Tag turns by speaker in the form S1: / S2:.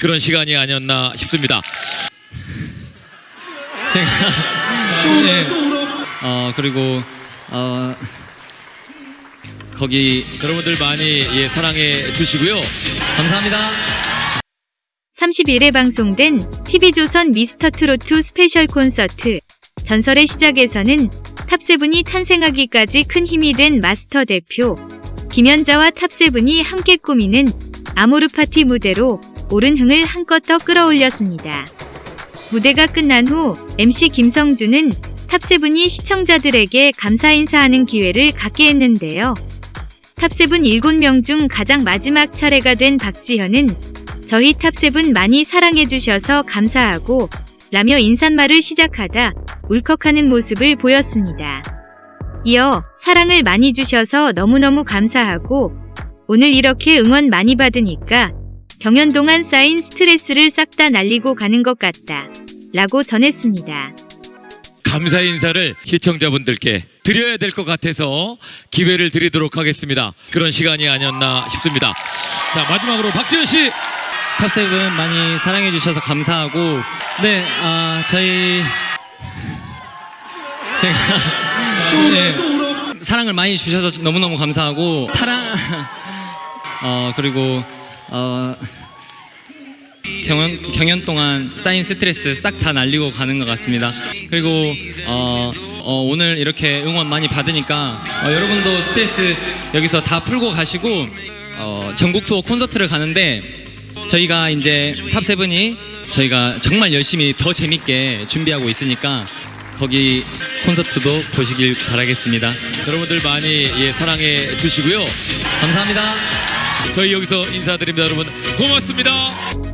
S1: 그런 시간이 아니었나 싶습니다.
S2: 제가 네. 어 그리고 어 거기
S1: 여러분들 많이 예, 사랑해 주시고요.
S2: 감사합니다.
S3: 30일에 방송된 TV조선 미스터트로트 스페셜 콘서트 전설의 시작에서는 탑세븐이 탄생하기까지 큰 힘이 된 마스터 대표 김연자와 탑세븐이 함께 꾸미는 아모르 파티 무대로 오른 흥을 한껏 더 끌어올렸습니다. 무대가 끝난 후 MC 김성주는 탑세븐이 시청자들에게 감사 인사하는 기회를 갖게 했는데요. 탑세븐 7명 중 가장 마지막 차례가 된 박지현은 저희 탑세븐 많이 사랑해주셔서 감사하고 라며 인사말을 시작하다 울컥하는 모습을 보였습니다. 이어 사랑을 많이 주셔서 너무너무 감사하고 오늘 이렇게 응원 많이 받으니까 경연 동안 쌓인 스트레스를 싹 다 날리고 가는 것 같다. 라고 전했습니다.
S1: 감사 인사를 시청자분들께 드려야 될 것 같아서 기회를 드리도록 하겠습니다. 그런 시간이 아니었나 싶습니다. 자 마지막으로 박지현 씨
S2: 탑세븐 많이 사랑해 주셔서 감사하고 네, 아 저희 제가 네, 사랑을 많이 주셔서 너무너무 감사하고 사랑 어 그리고 어 경연 경연 동안 쌓인 스트레스 싹 다 날리고 가는 것 같습니다. 그리고 어, 어, 오늘 이렇게 응원 많이 받으니까 어, 여러분도 스트레스 여기서 다 풀고 가시고 어, 전국 투어 콘서트를 가는데 저희가 이제 탑세븐이 저희가 정말 열심히 더 재밌게 준비하고 있으니까 거기 콘서트도 보시길 바라겠습니다.
S1: 여러분들 많이 예, 사랑해 주시고요.
S2: 감사합니다.
S1: 저희 여기서 인사드립니다, 여러분. 고맙습니다.